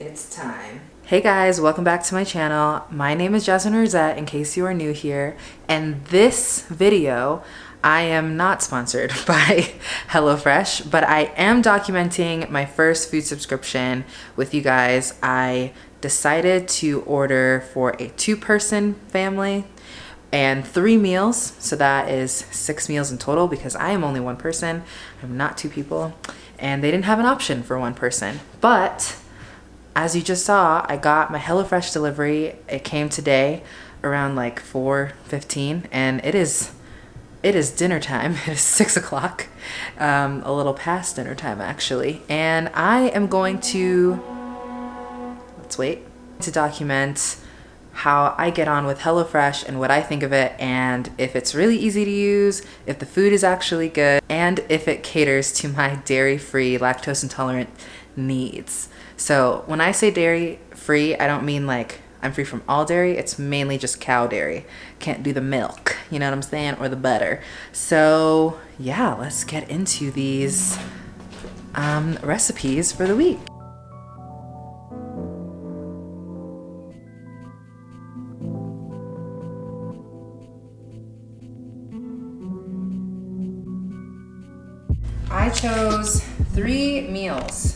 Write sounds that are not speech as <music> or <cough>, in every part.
it's time. Hey guys, welcome back to my channel. My name is Jasmine Rosette in case you are new here. And this video, I am not sponsored <laughs> by HelloFresh, but I am documenting my first food subscription with you guys. I decided to order for a two person family and three meals. So that is six meals in total because I am only one person. I'm not two people and they didn't have an option for one person. But as you just saw, I got my HelloFresh delivery. It came today around like 4.15 and it is it is dinner time. <laughs> It is six o'clock, um, a little past dinner time actually. And I am going to, let's wait, to document how I get on with HelloFresh and what I think of it and if it's really easy to use, if the food is actually good, and if it caters to my dairy-free, lactose intolerant needs. So when I say dairy-free, I don't mean like I'm free from all dairy. It's mainly just cow dairy. Can't do the milk, you know what I'm saying, or the butter. So yeah, let's get into these um, recipes for the week. I chose three meals.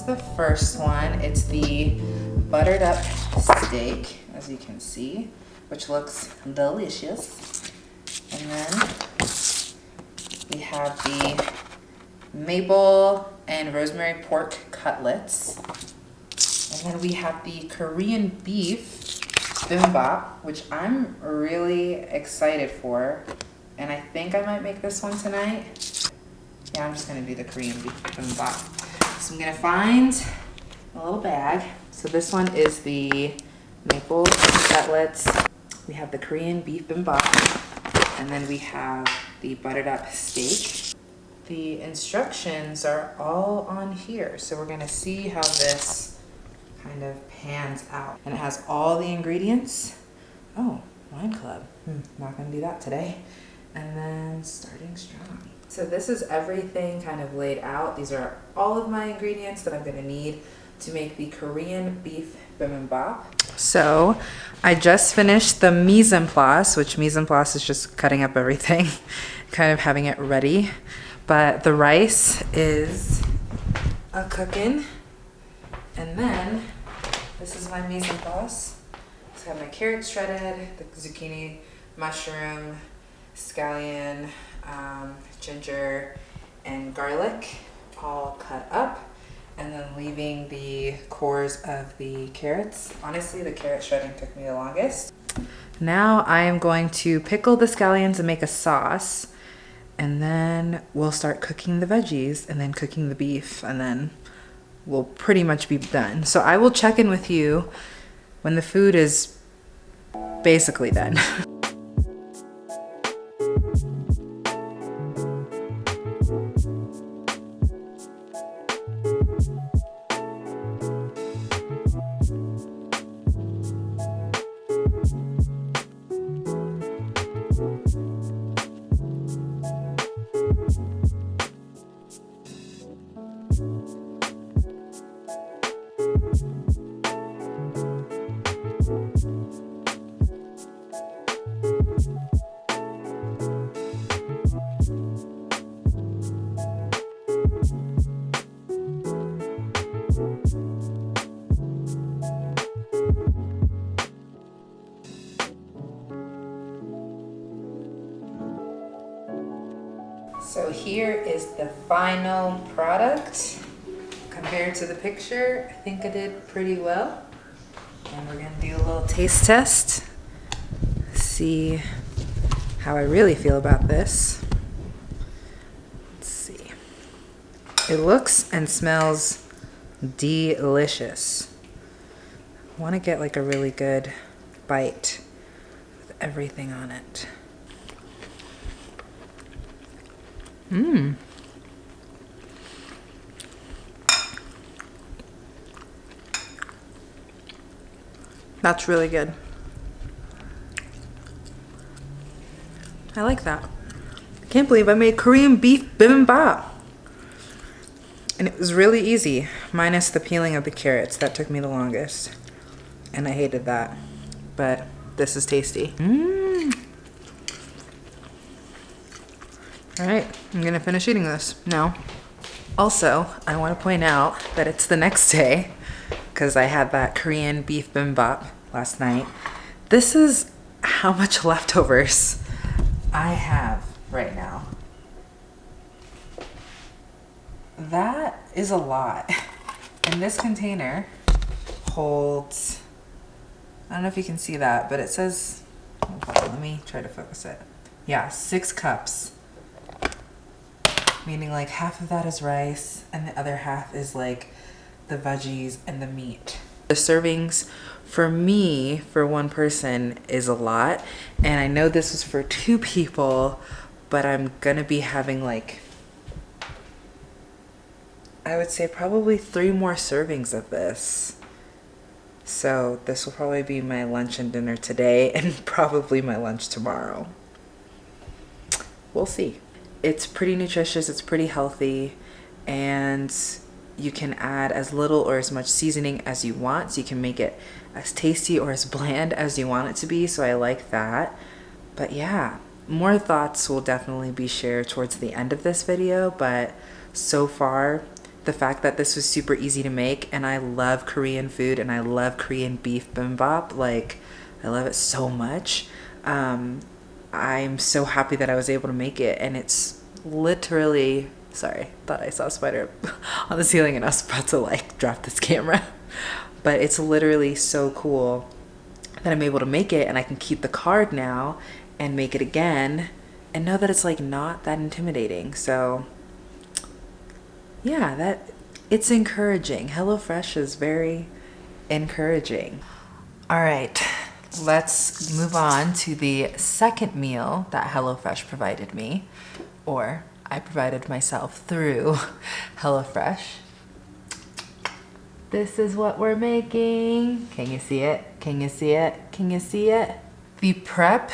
Is the first one. It's the buttered up steak, as you can see, which looks delicious. And then we have the maple and rosemary pork cutlets. And then we have the Korean beef bibimbap, which I'm really excited for. And I think I might make this one tonight. Yeah, I'm just gonna do the Korean bibimbap. So I'm gonna find a little bag. So this one is the maple cutlets. We have the Korean beef bibimbap. And then we have the buttered up steak. The instructions are all on here. So we're gonna see how this kind of pans out. And it has all the ingredients. Oh, wine club. Hmm, not gonna do that today and then starting strong. So this is everything kind of laid out. These are all of my ingredients that I'm gonna need to make the Korean beef bibimbap. So I just finished the mise en place, which mise en place is just cutting up everything, <laughs> kind of having it ready. But the rice is a cooking. And then this is my mise en place. So I have my carrots shredded, the zucchini, mushroom, scallion, um, ginger, and garlic all cut up and then leaving the cores of the carrots. Honestly, the carrot shredding took me the longest. Now I am going to pickle the scallions and make a sauce and then we'll start cooking the veggies and then cooking the beef and then we'll pretty much be done. So I will check in with you when the food is basically done. <laughs> final product. Compared to the picture, I think I did pretty well. And we're gonna do a little taste test. See how I really feel about this. Let's see. It looks and smells delicious. I wanna get like a really good bite with everything on it. Mmm. That's really good. I like that. I can't believe I made Korean beef bibimbap. And it was really easy, minus the peeling of the carrots. That took me the longest. And I hated that. But this is tasty. Mmm. All right, I'm gonna finish eating this now. Also, I wanna point out that it's the next day because I had that Korean beef bimbap last night. This is how much <laughs> leftovers I have right now. That is a lot. And this container holds, I don't know if you can see that, but it says, let me try to focus it. Yeah, six cups meaning like half of that is rice and the other half is like the veggies and the meat. The servings for me, for one person, is a lot. And I know this was for two people, but I'm gonna be having like, I would say probably three more servings of this. So this will probably be my lunch and dinner today <laughs> and probably my lunch tomorrow. We'll see it's pretty nutritious, it's pretty healthy, and you can add as little or as much seasoning as you want. So you can make it as tasty or as bland as you want it to be. So I like that. But yeah, more thoughts will definitely be shared towards the end of this video. But so far, the fact that this was super easy to make and I love Korean food and I love Korean beef bibimbap. Like, I love it so much. Um, I'm so happy that I was able to make it and it's literally sorry thought I saw a spider <laughs> on the ceiling and I was about to like drop this camera. <laughs> But it's literally so cool that I'm able to make it and I can keep the card now and make it again and know that it's like not that intimidating. So yeah that it's encouraging. HelloFresh is very encouraging. All right let's move on to the second meal that HelloFresh provided me, or I provided myself through HelloFresh. This is what we're making. Can you see it? Can you see it? Can you see it? The prep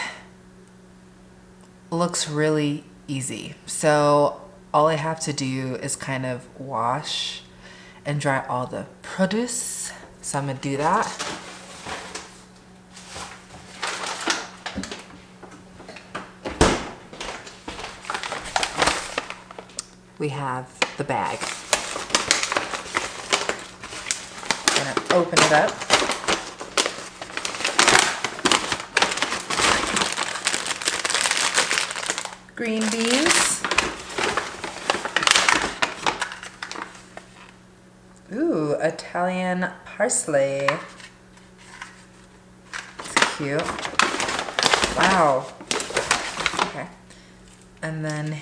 looks really easy. So all I have to do is kind of wash and dry all the produce. So I'm gonna do that. We have the bag. I'm gonna open it up. Green beans. Ooh, Italian parsley. It's cute. Wow. Okay. And then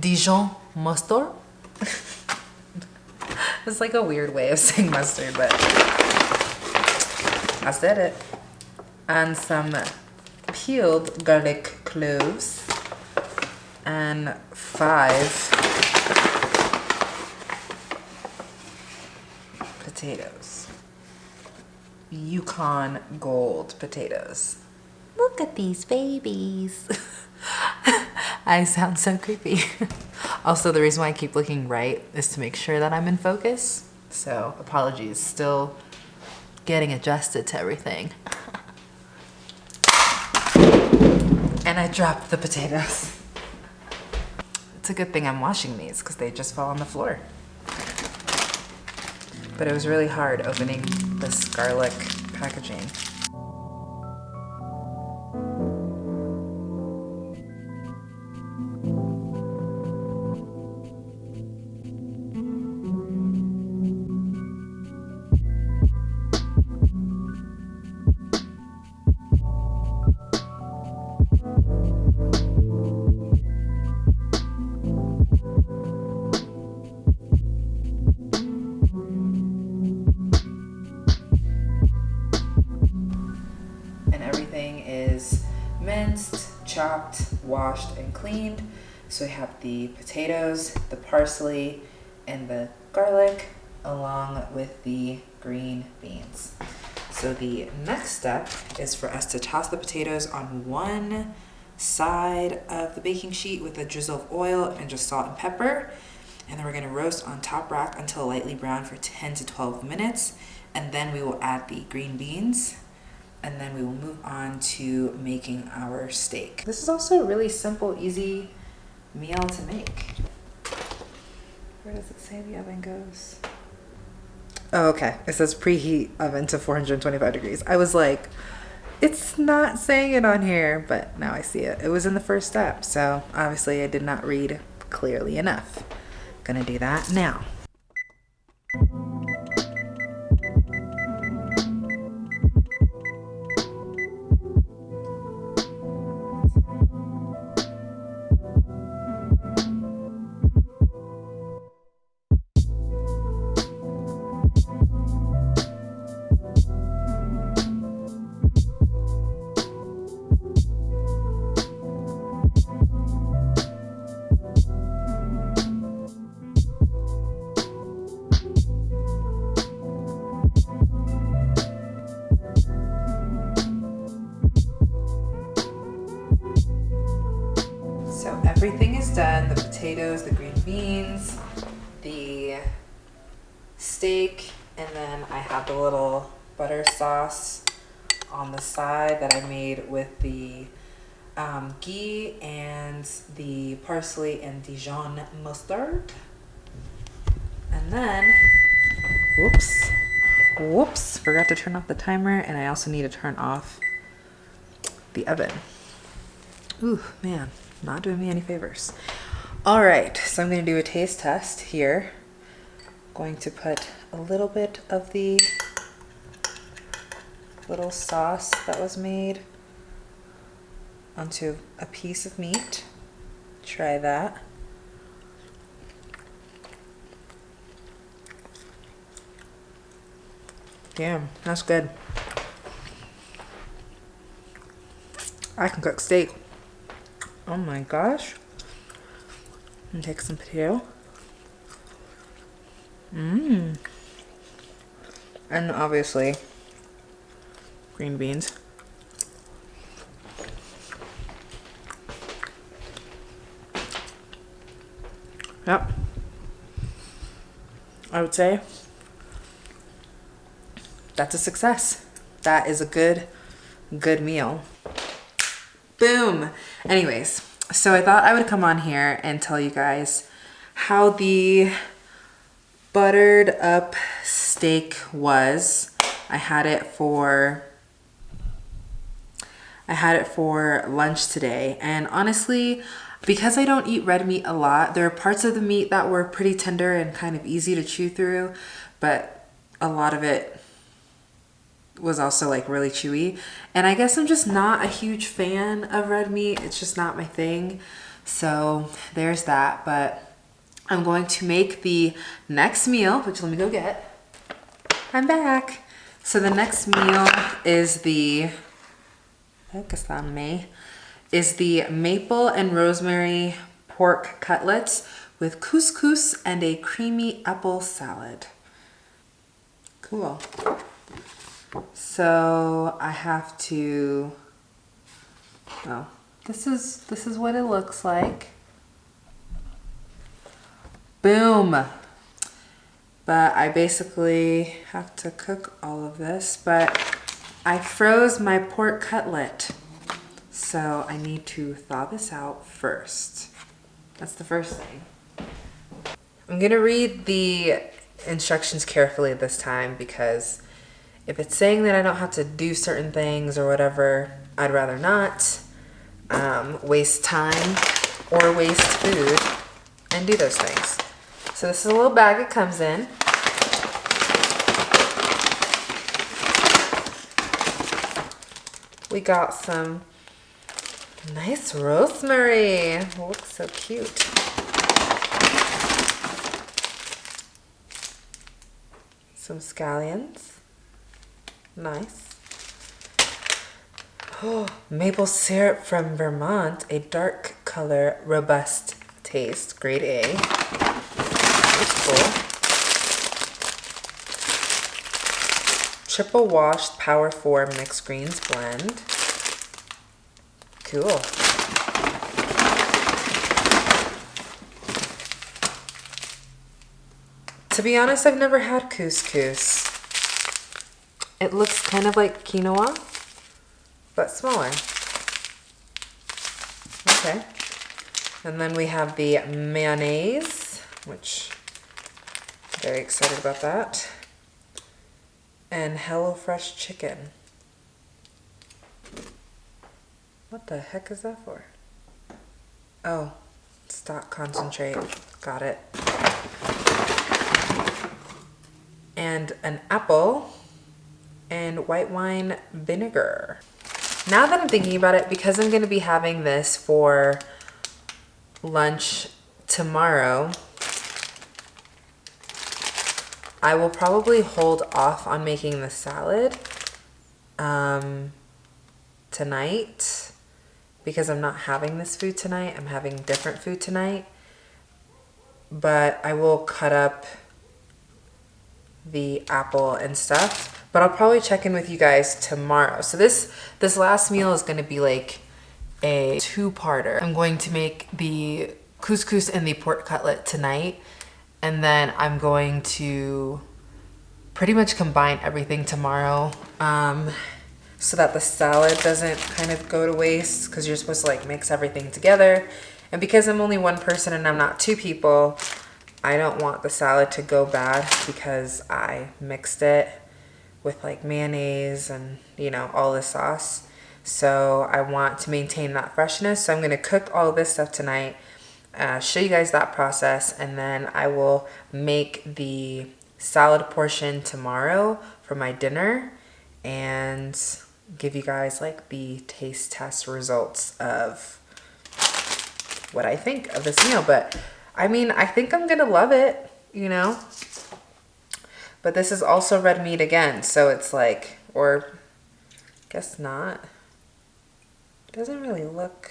Dijon mustard. <laughs> it's like a weird way of saying mustard, but I said it. And some peeled garlic cloves and five potatoes. Yukon Gold potatoes. Look at these babies. <laughs> I sound so creepy. <laughs> also, the reason why I keep looking right is to make sure that I'm in focus. So apologies, still getting adjusted to everything. <laughs> and I dropped the potatoes. It's a good thing I'm washing these because they just fall on the floor. But it was really hard opening this garlic packaging. So we have the potatoes, the parsley, and the garlic, along with the green beans. So the next step is for us to toss the potatoes on one side of the baking sheet with a drizzle of oil and just salt and pepper. And then we're gonna roast on top rack until lightly brown for 10 to 12 minutes. And then we will add the green beans and then we will move on to making our steak. This is also really simple, easy meal to make. Where does it say the oven goes? Oh, okay. It says preheat oven to 425 degrees. I was like, it's not saying it on here, but now I see it. It was in the first step, so obviously I did not read clearly enough. Gonna do that now. On the side that I made with the um, ghee and the parsley and Dijon mustard. And then, whoops, whoops, forgot to turn off the timer and I also need to turn off the oven. Ooh, man, not doing me any favors. All right, so I'm gonna do a taste test here. Going to put a little bit of the little sauce that was made onto a piece of meat. Try that. Damn, that's good. I can cook steak. Oh my gosh. And take some potato. Mmm. And obviously, green beans. Yep. I would say that's a success. That is a good, good meal. Boom. Anyways, so I thought I would come on here and tell you guys how the buttered up steak was. I had it for I had it for lunch today and honestly because I don't eat red meat a lot there are parts of the meat that were pretty tender and kind of easy to chew through but a lot of it was also like really chewy. And I guess I'm just not a huge fan of red meat. It's just not my thing. So there's that. But I'm going to make the next meal, which let me go get. I'm back. So the next meal is the, is the maple and rosemary pork cutlets with couscous and a creamy apple salad. Cool. So I have to, oh, this is, this is what it looks like. Boom. But I basically have to cook all of this, but I froze my pork cutlet. So I need to thaw this out first. That's the first thing. I'm gonna read the instructions carefully this time because if it's saying that I don't have to do certain things or whatever, I'd rather not um, waste time or waste food and do those things. So this is a little bag it comes in. We got some nice rosemary. looks so cute. Some scallions. Nice. Oh, maple syrup from Vermont, a dark color, robust taste, grade A. That's cool. Triple washed Power 4 mixed greens blend. Cool. To be honest, I've never had couscous. It looks kind of like quinoa, but smaller. Okay. And then we have the mayonnaise, which I'm very excited about that. And HelloFresh chicken. What the heck is that for? Oh, stock concentrate. Got it. And an apple and white wine vinegar. Now that I'm thinking about it, because I'm gonna be having this for lunch tomorrow, I will probably hold off on making the salad um, tonight because I'm not having this food tonight. I'm having different food tonight. But I will cut up the apple and stuff. But I'll probably check in with you guys tomorrow. So this this last meal is going to be like a two-parter. I'm going to make the couscous and the pork cutlet tonight. And then I'm going to pretty much combine everything tomorrow um, so that the salad doesn't kind of go to waste because you're supposed to like mix everything together. And because I'm only one person and I'm not two people, I don't want the salad to go bad because I mixed it with like mayonnaise and you know all the sauce. So I want to maintain that freshness. So I'm gonna cook all this stuff tonight uh, show you guys that process and then I will make the salad portion tomorrow for my dinner and give you guys like the taste test results of what I think of this meal but I mean I think I'm gonna love it you know but this is also red meat again, so it's like, or guess not. It doesn't really look,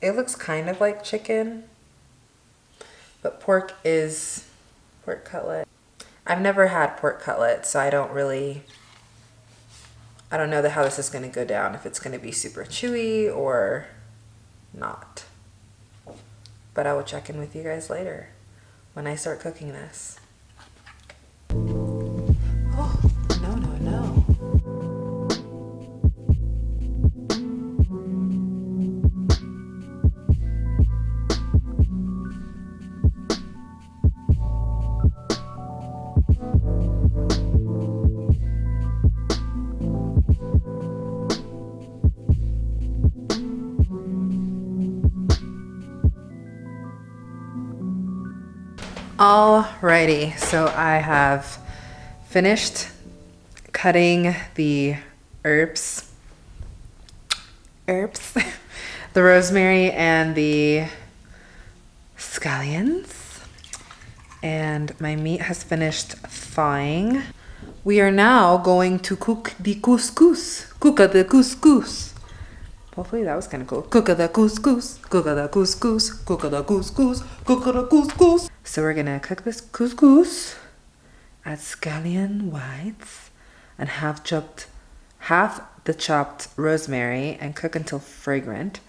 it looks kind of like chicken, but pork is pork cutlet. I've never had pork cutlet, so I don't really, I don't know how this is going to go down, if it's going to be super chewy or not. But I will check in with you guys later when I start cooking this. Alrighty, so I have finished cutting the herbs, herbs, <laughs> the rosemary and the scallions. And my meat has finished thawing. We are now going to cook the couscous. Cook the couscous. Hopefully that was kind of cool. Cook the couscous, cook the couscous, cook the couscous, cook the couscous. So we're gonna cook this couscous, add scallion whites, and half chopped, half the chopped rosemary, and cook until fragrant.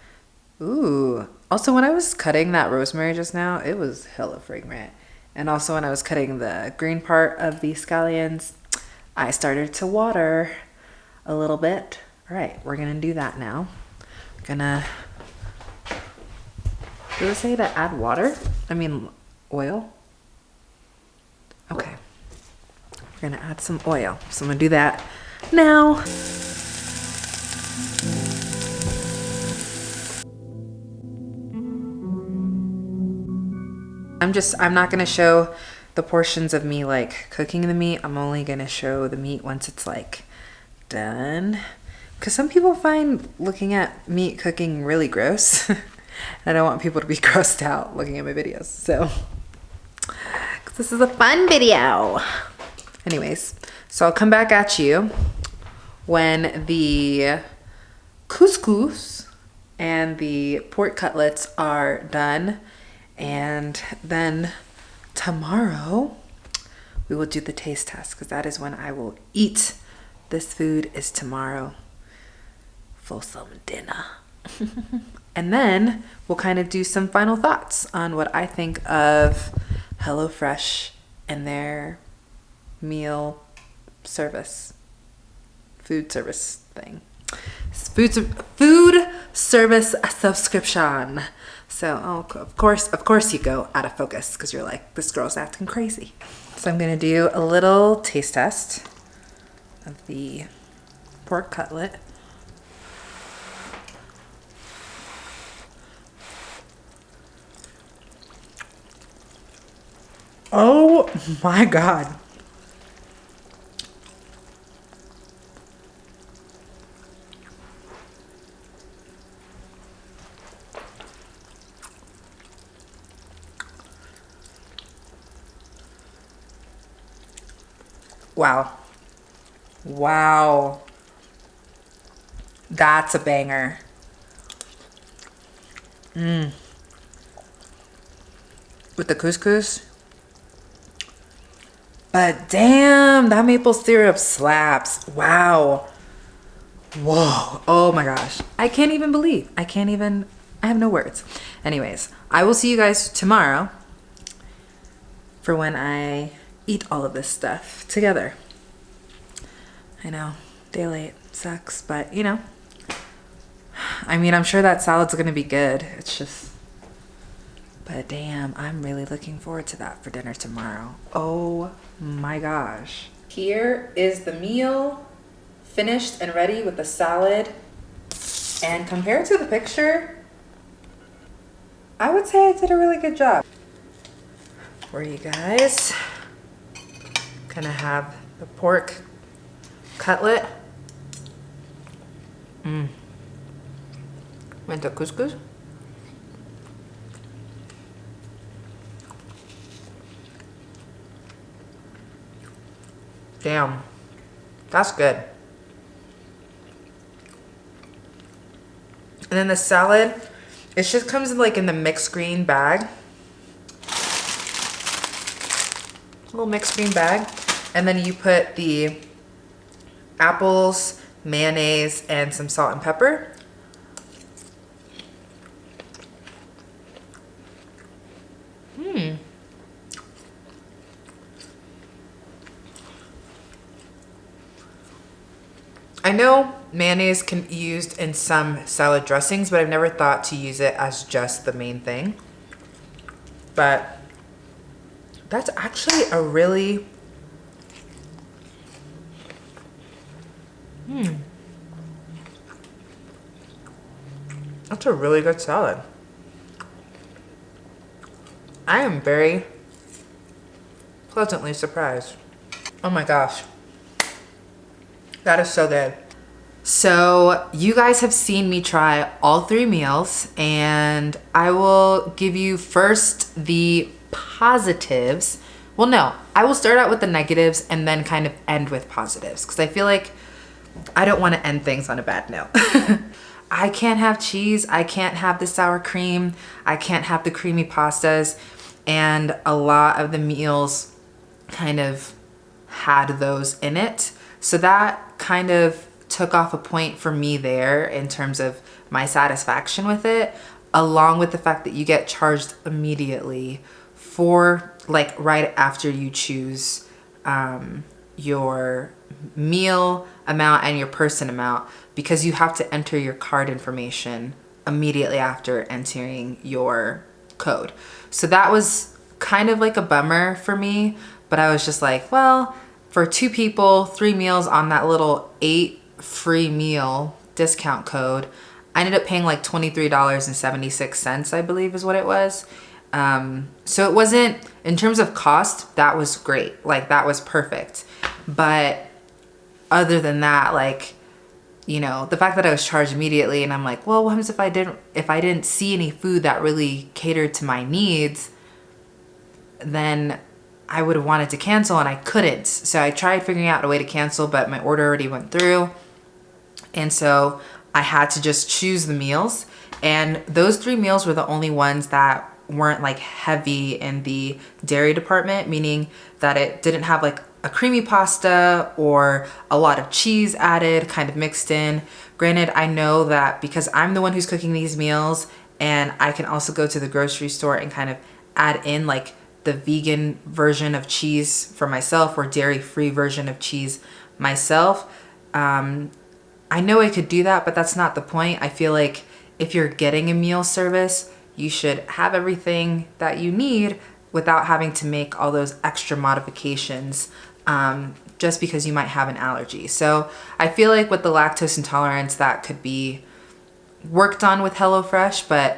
Ooh. Also, when I was cutting that rosemary just now, it was hella fragrant. And also when I was cutting the green part of the scallions, I started to water a little bit. All right, we're gonna do that now gonna, do it say to add water? I mean, oil? Okay. We're gonna add some oil. So I'm gonna do that now. I'm just, I'm not gonna show the portions of me like cooking the meat. I'm only gonna show the meat once it's like done. Because some people find looking at meat cooking really gross. <laughs> And I don't want people to be <laughs> grossed out looking at my videos. So, this is a fun video. Anyways, so I'll come back at you when the couscous and the pork cutlets are done. And then tomorrow we will do the taste test because that is when I will eat this food is tomorrow for some dinner. <laughs> and then we'll kind of do some final thoughts on what I think of HelloFresh and their meal service, food service thing. Food, food service subscription. So, oh, of course, of course you go out of focus because you're like, this girl's acting crazy. So I'm gonna do a little taste test of the pork cutlet. Oh <laughs> my God. Wow. Wow. That's a banger. Mmm. With the couscous. But damn, that maple syrup slaps. Wow. Whoa. Oh my gosh. I can't even believe. I can't even, I have no words. Anyways, I will see you guys tomorrow for when I eat all of this stuff together. I know, daylight sucks, but you know, I mean, I'm sure that salad's gonna be good. It's just, but damn, I'm really looking forward to that for dinner tomorrow. Oh my gosh. Here is the meal finished and ready with the salad. And compared to the picture, I would say I did a really good job. For you guys, gonna have the pork cutlet. Mmm. Went to couscous. Damn. That's good. And then the salad, it just comes in like in the mixed green bag. Little mixed green bag. And then you put the apples, mayonnaise, and some salt and pepper. Hmm. I know mayonnaise can be used in some salad dressings, but I've never thought to use it as just the main thing. But that's actually a really Hmm. That's a really good salad. I am very pleasantly surprised. Oh my gosh. That is so good. So you guys have seen me try all three meals and I will give you first the positives. Well, no, I will start out with the negatives and then kind of end with positives because I feel like I don't want to end things on a bad note. <laughs> I can't have cheese. I can't have the sour cream. I can't have the creamy pastas. And a lot of the meals kind of had those in it. So that kind of took off a point for me there in terms of my satisfaction with it, along with the fact that you get charged immediately for like right after you choose um, your meal amount and your person amount because you have to enter your card information immediately after entering your code. So that was kind of like a bummer for me, but I was just like, well, for two people, three meals on that little eight free meal discount code, I ended up paying like $23.76, I believe is what it was. Um, so it wasn't, in terms of cost, that was great. Like that was perfect. But other than that, like, you know, the fact that I was charged immediately and I'm like, well, what happens if I didn't, if I didn't see any food that really catered to my needs, then I would have wanted to cancel and I couldn't. So I tried figuring out a way to cancel, but my order already went through. And so I had to just choose the meals. And those three meals were the only ones that weren't like heavy in the dairy department, meaning that it didn't have like a creamy pasta or a lot of cheese added, kind of mixed in. Granted, I know that because I'm the one who's cooking these meals and I can also go to the grocery store and kind of add in like the vegan version of cheese for myself or dairy free version of cheese myself. Um, I know I could do that, but that's not the point. I feel like if you're getting a meal service, you should have everything that you need without having to make all those extra modifications um, just because you might have an allergy. So I feel like with the lactose intolerance, that could be worked on with HelloFresh, but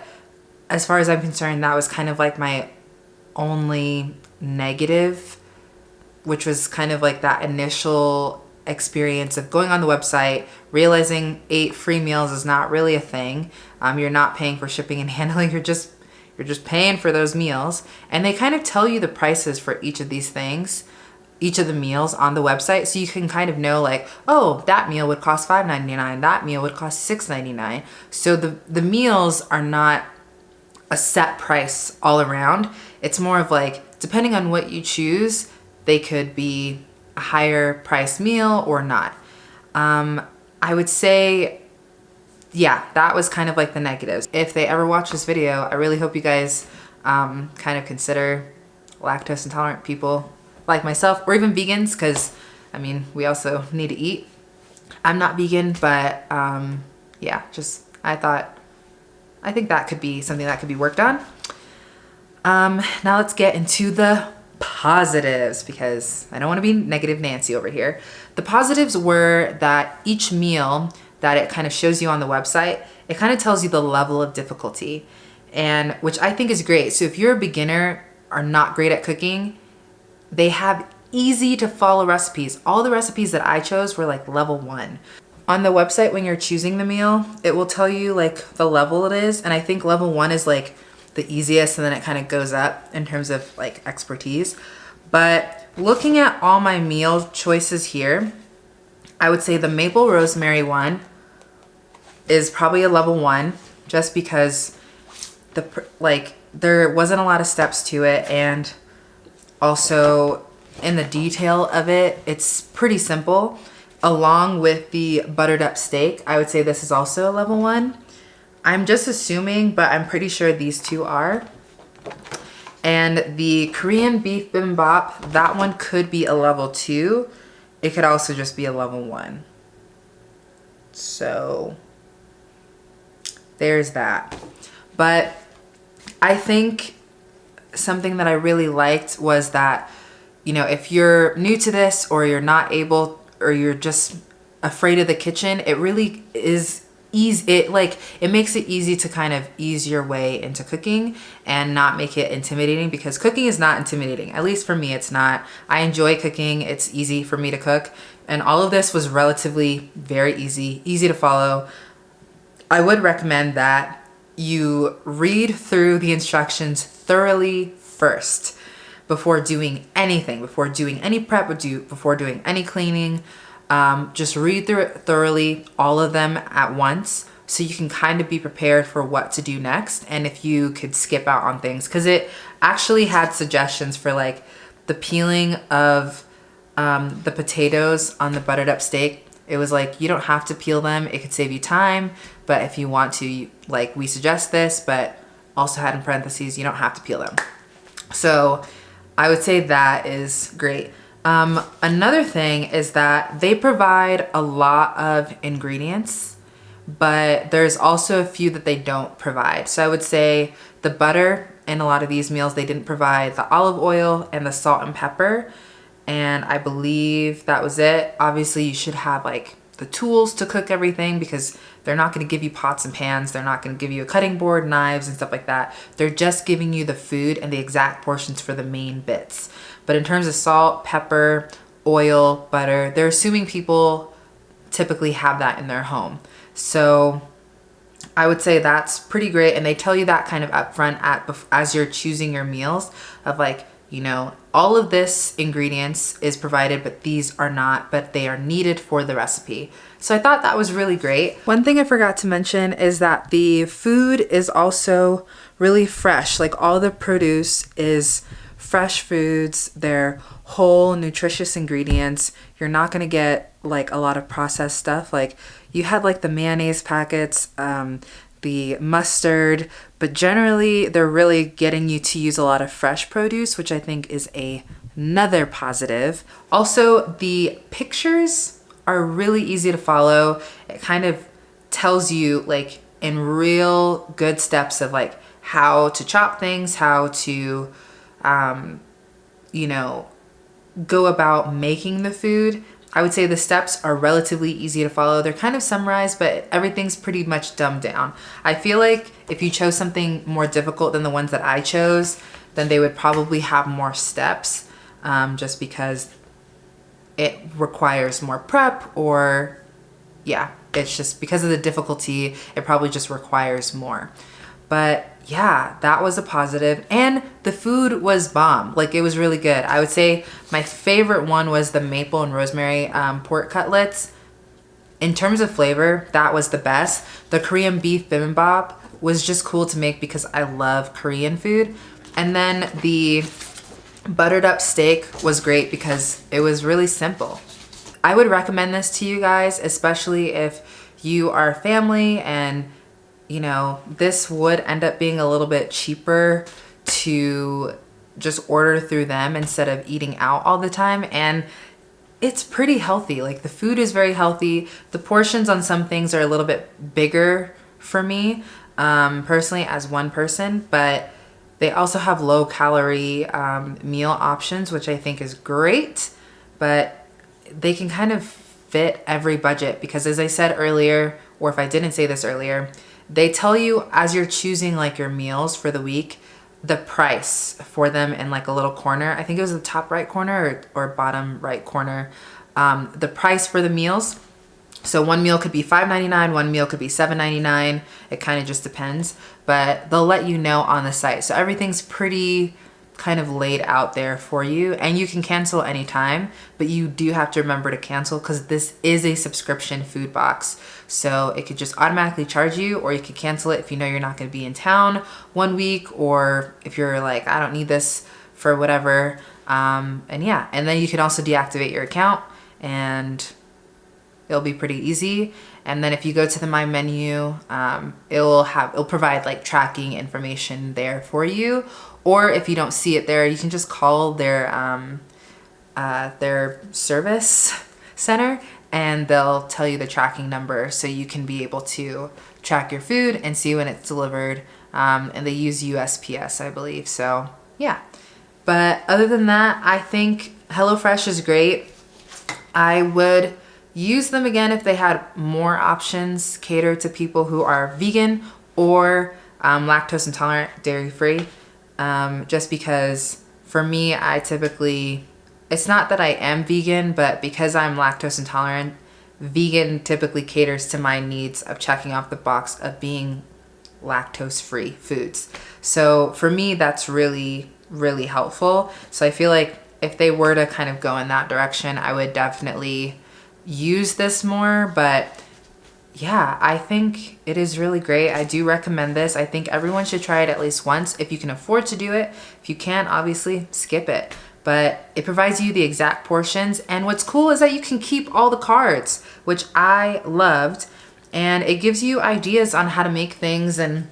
as far as I'm concerned, that was kind of like my only negative, which was kind of like that initial experience of going on the website, realizing eight free meals is not really a thing. Um, you're not paying for shipping and <laughs> handling. You're just you're just paying for those meals, and they kind of tell you the prices for each of these things, each of the meals on the website, so you can kind of know like, oh, that meal would cost $5.99. That meal would cost $6.99. So the the meals are not a set price all around. It's more of like depending on what you choose, they could be a higher price meal or not. Um, I would say, yeah, that was kind of like the negatives. If they ever watch this video, I really hope you guys um, kind of consider lactose intolerant people like myself or even vegans because I mean, we also need to eat. I'm not vegan, but um, yeah, just I thought, I think that could be something that could be worked on. Um, now let's get into the positives because I don't want to be negative Nancy over here. The positives were that each meal that it kind of shows you on the website, it kind of tells you the level of difficulty and which I think is great. So if you're a beginner or not great at cooking, they have easy to follow recipes. All the recipes that I chose were like level one. On the website, when you're choosing the meal, it will tell you like the level it is. And I think level one is like the easiest and then it kind of goes up in terms of like expertise. But looking at all my meal choices here, I would say the maple rosemary one is probably a level one just because the like there wasn't a lot of steps to it and also in the detail of it, it's pretty simple. Along with the buttered up steak, I would say this is also a level one. I'm just assuming, but I'm pretty sure these two are. And the Korean beef bibimbap, that one could be a level two. It could also just be a level one. So there's that. But I think something that I really liked was that, you know, if you're new to this or you're not able or you're just afraid of the kitchen, it really is ease it like it makes it easy to kind of ease your way into cooking and not make it intimidating because cooking is not intimidating. At least for me it's not. I enjoy cooking. It's easy for me to cook. And all of this was relatively very easy easy to follow. I would recommend that you read through the instructions thoroughly first before doing anything before doing any prep before doing any cleaning um, just read through it thoroughly, all of them at once, so you can kind of be prepared for what to do next and if you could skip out on things. Because it actually had suggestions for like the peeling of um, the potatoes on the buttered up steak. It was like, you don't have to peel them. It could save you time. But if you want to, like we suggest this, but also had in parentheses, you don't have to peel them. So I would say that is great. Um, another thing is that they provide a lot of ingredients, but there's also a few that they don't provide. So I would say the butter in a lot of these meals, they didn't provide the olive oil and the salt and pepper. And I believe that was it. Obviously you should have like the tools to cook everything because they're not going to give you pots and pans. They're not going to give you a cutting board, knives and stuff like that. They're just giving you the food and the exact portions for the main bits. But in terms of salt, pepper, oil, butter, they're assuming people typically have that in their home. So I would say that's pretty great. And they tell you that kind of upfront at as you're choosing your meals of like, you know, all of this ingredients is provided, but these are not, but they are needed for the recipe. So I thought that was really great. One thing I forgot to mention is that the food is also really fresh. Like all the produce is fresh foods, they're whole, nutritious ingredients. You're not gonna get like a lot of processed stuff. Like you had like the mayonnaise packets, um, the mustard, but generally they're really getting you to use a lot of fresh produce, which I think is a, another positive. Also, the pictures are really easy to follow. It kind of tells you like in real good steps of like how to chop things, how to, um, you know, go about making the food. I would say the steps are relatively easy to follow. They're kind of summarized, but everything's pretty much dumbed down. I feel like if you chose something more difficult than the ones that I chose, then they would probably have more steps um, just because it requires more prep or yeah, it's just because of the difficulty, it probably just requires more. But yeah, that was a positive. And the food was bomb. Like it was really good. I would say my favorite one was the maple and rosemary um, pork cutlets. In terms of flavor, that was the best. The Korean beef bibimbap was just cool to make because I love Korean food. And then the buttered up steak was great because it was really simple. I would recommend this to you guys, especially if you are family and you know, this would end up being a little bit cheaper to just order through them instead of eating out all the time. And it's pretty healthy. Like the food is very healthy. The portions on some things are a little bit bigger for me um, personally as one person, but they also have low calorie um, meal options, which I think is great, but they can kind of fit every budget because as I said earlier, or if I didn't say this earlier, they tell you as you're choosing like your meals for the week, the price for them in like a little corner. I think it was the top right corner or, or bottom right corner. Um, the price for the meals. So one meal could be $5.99, one meal could be $7.99. It kind of just depends, but they'll let you know on the site. So everything's pretty kind of laid out there for you and you can cancel anytime, but you do have to remember to cancel because this is a subscription food box. So it could just automatically charge you or you could cancel it if you know you're not going to be in town one week or if you're like, I don't need this for whatever. Um, and yeah, and then you can also deactivate your account and it'll be pretty easy. And then if you go to the My menu, um, it'll have, it'll provide like tracking information there for you. Or if you don't see it there, you can just call their, um, uh, their service center and they'll tell you the tracking number so you can be able to track your food and see when it's delivered. Um, and they use USPS, I believe. So yeah. But other than that, I think HelloFresh is great. I would use them again if they had more options catered to people who are vegan or um, lactose intolerant, dairy free. Um, just because for me, I typically it's not that I am vegan, but because I'm lactose intolerant, vegan typically caters to my needs of checking off the box of being lactose free foods. So for me, that's really, really helpful. So I feel like if they were to kind of go in that direction, I would definitely use this more, but yeah, I think it is really great. I do recommend this. I think everyone should try it at least once if you can afford to do it. If you can't, obviously skip it but it provides you the exact portions. And what's cool is that you can keep all the cards, which I loved. And it gives you ideas on how to make things. And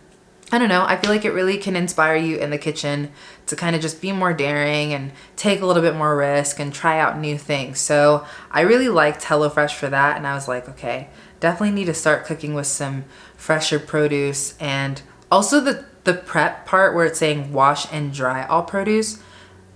I don't know, I feel like it really can inspire you in the kitchen to kind of just be more daring and take a little bit more risk and try out new things. So I really liked HelloFresh for that. And I was like, okay, definitely need to start cooking with some fresher produce. And also the, the prep part where it's saying wash and dry all produce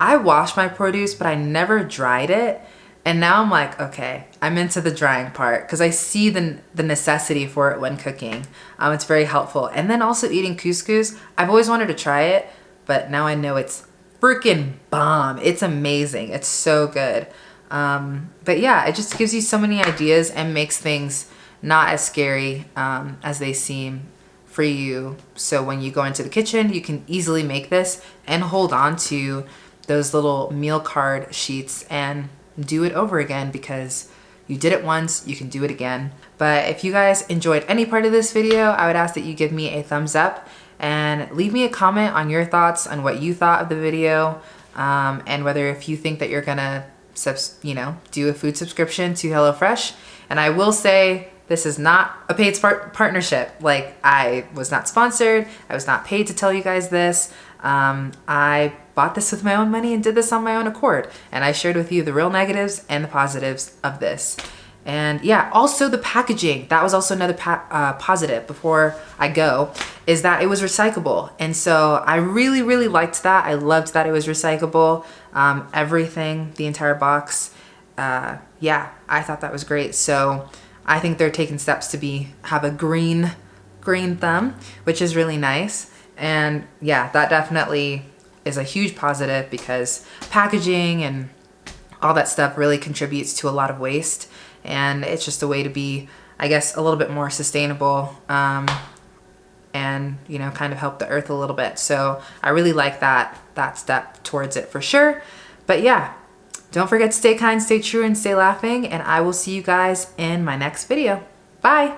I wash my produce, but I never dried it. And now I'm like, okay, I'm into the drying part because I see the, the necessity for it when cooking. Um, it's very helpful. And then also eating couscous. I've always wanted to try it, but now I know it's freaking bomb. It's amazing. It's so good. Um, but yeah, it just gives you so many ideas and makes things not as scary um, as they seem for you. So when you go into the kitchen, you can easily make this and hold on to those little meal card sheets and do it over again because you did it once, you can do it again. But if you guys enjoyed any part of this video, I would ask that you give me a thumbs up and leave me a comment on your thoughts on what you thought of the video um, and whether if you think that you're gonna, you know, do a food subscription to HelloFresh. And I will say this is not a paid partnership. Like I was not sponsored. I was not paid to tell you guys this. Um, I bought this with my own money and did this on my own accord. And I shared with you the real negatives and the positives of this. And yeah, also the packaging, that was also another uh, positive before I go, is that it was recyclable. And so I really, really liked that. I loved that it was recyclable. Um, everything, the entire box. Uh, yeah, I thought that was great. So I think they're taking steps to be, have a green, green thumb, which is really nice. And yeah, that definitely is a huge positive because packaging and all that stuff really contributes to a lot of waste and it's just a way to be, I guess, a little bit more sustainable um, and, you know, kind of help the earth a little bit. So I really like that, that step towards it for sure. But yeah, don't forget to stay kind, stay true, and stay laughing. And I will see you guys in my next video. Bye.